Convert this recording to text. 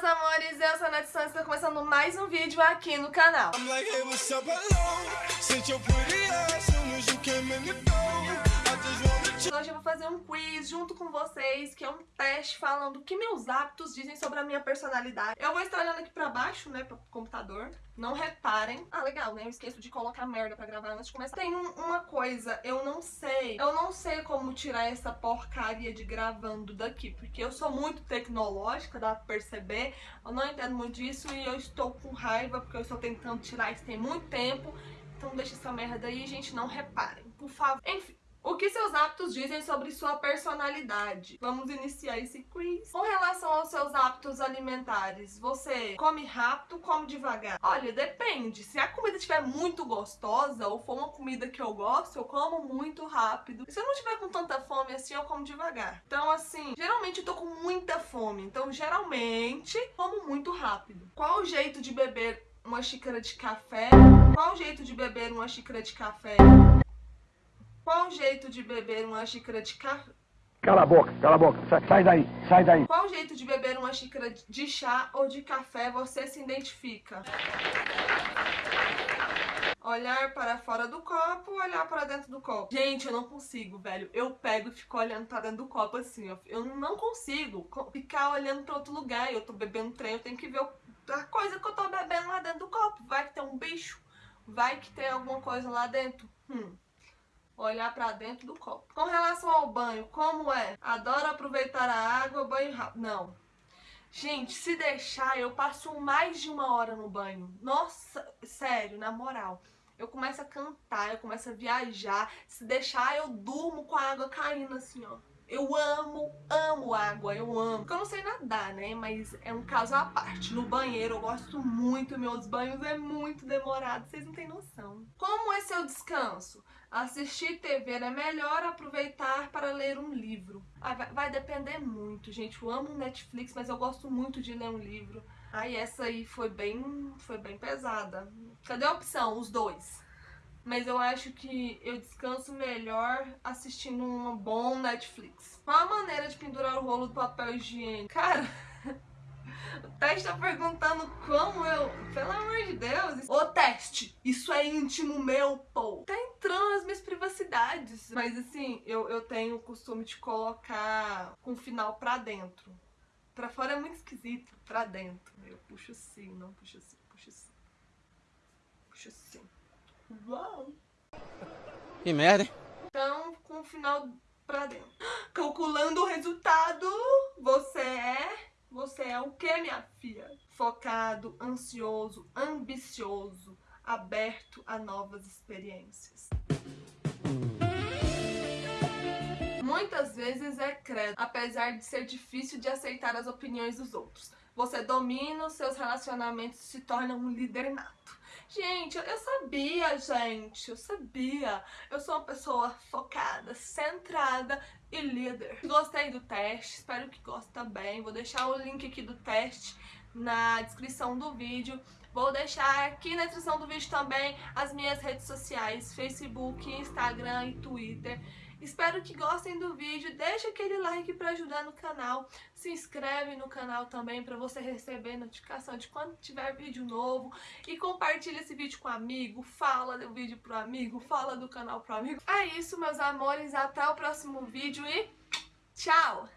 meus amores, eu sou a Nath Santos, estou começando mais um vídeo aqui no canal. Hoje eu vou fazer um quiz junto com vocês, que é um teste falando o que meus hábitos dizem sobre a minha personalidade. Eu vou estar olhando aqui pra baixo, né, pro computador. Não reparem. Ah, legal, né? Eu esqueço de colocar merda pra gravar antes de começar. Tem uma coisa, eu não sei. Eu não sei como tirar essa porcaria de gravando daqui, porque eu sou muito tecnológica, dá pra perceber. Eu não entendo muito disso e eu estou com raiva, porque eu estou tentando tirar isso tem muito tempo. Então deixa essa merda aí, gente, não reparem, por favor. Enfim. O que seus hábitos dizem sobre sua personalidade? Vamos iniciar esse quiz. Com relação aos seus hábitos alimentares, você come rápido, come devagar? Olha, depende. Se a comida estiver muito gostosa ou for uma comida que eu gosto, eu como muito rápido. E se eu não tiver com tanta fome assim, eu como devagar. Então, assim, geralmente eu tô com muita fome. Então, geralmente, como muito rápido. Qual o jeito de beber uma xícara de café? Qual o jeito de beber uma xícara de café? Qual o jeito de beber uma xícara de café? Cala a boca, cala a boca, sai, sai daí, sai daí. Qual o jeito de beber uma xícara de chá ou de café você se identifica? Olhar para fora do copo, olhar para dentro do copo. Gente, eu não consigo, velho. Eu pego e fico olhando para dentro do copo assim, ó. Eu não consigo ficar olhando para outro lugar. Eu tô bebendo trem, eu tenho que ver a coisa que eu tô bebendo lá dentro do copo. Vai que tem um bicho, vai que tem alguma coisa lá dentro. Hum olhar para dentro do copo. Com relação ao banho, como é? Adoro aproveitar a água, banho rápido. Não. Gente, se deixar, eu passo mais de uma hora no banho. Nossa, sério, na moral. Eu começo a cantar, eu começo a viajar. Se deixar, eu durmo com a água caindo assim, ó. Eu amo, amo água, eu amo. Porque eu não sei nadar, né? Mas é um caso à parte. No banheiro eu gosto muito, meus banhos é muito demorado, vocês não têm noção. Como é seu descanso? Assistir TV é melhor aproveitar para ler um livro. Ah, vai, depender muito, gente. Eu amo Netflix, mas eu gosto muito de ler um livro. Aí essa aí foi bem, foi bem pesada. Cadê a opção? Os dois mas eu acho que eu descanso melhor assistindo um bom Netflix. Qual a maneira de pendurar o rolo do papel higiênico? Cara, o teste tá perguntando como eu... Pelo amor de Deus. O teste, isso é íntimo meu, pô. Tá entrando nas minhas privacidades. Mas assim, eu, eu tenho o costume de colocar com o final pra dentro. Pra fora é muito esquisito, pra dentro. Eu puxo assim, não puxo assim, puxo assim. Puxo assim. Uau! Que merda, hein? Então, com o final pra dentro. Calculando o resultado, você é... Você é o que, minha filha? Focado, ansioso, ambicioso, aberto a novas experiências. Muitas vezes é credo, apesar de ser difícil de aceitar as opiniões dos outros. Você domina os seus relacionamentos e se torna um líder nato. Gente, eu sabia, gente, eu sabia. Eu sou uma pessoa focada, centrada e líder. Gostei do teste, espero que goste também. Vou deixar o link aqui do teste na descrição do vídeo. Vou deixar aqui na descrição do vídeo também as minhas redes sociais, Facebook, Instagram e Twitter. Espero que gostem do vídeo, deixa aquele like para ajudar no canal, se inscreve no canal também para você receber notificação de quando tiver vídeo novo e compartilha esse vídeo com um amigo, fala do vídeo pro amigo, fala do canal pro amigo. É isso, meus amores, até o próximo vídeo e tchau!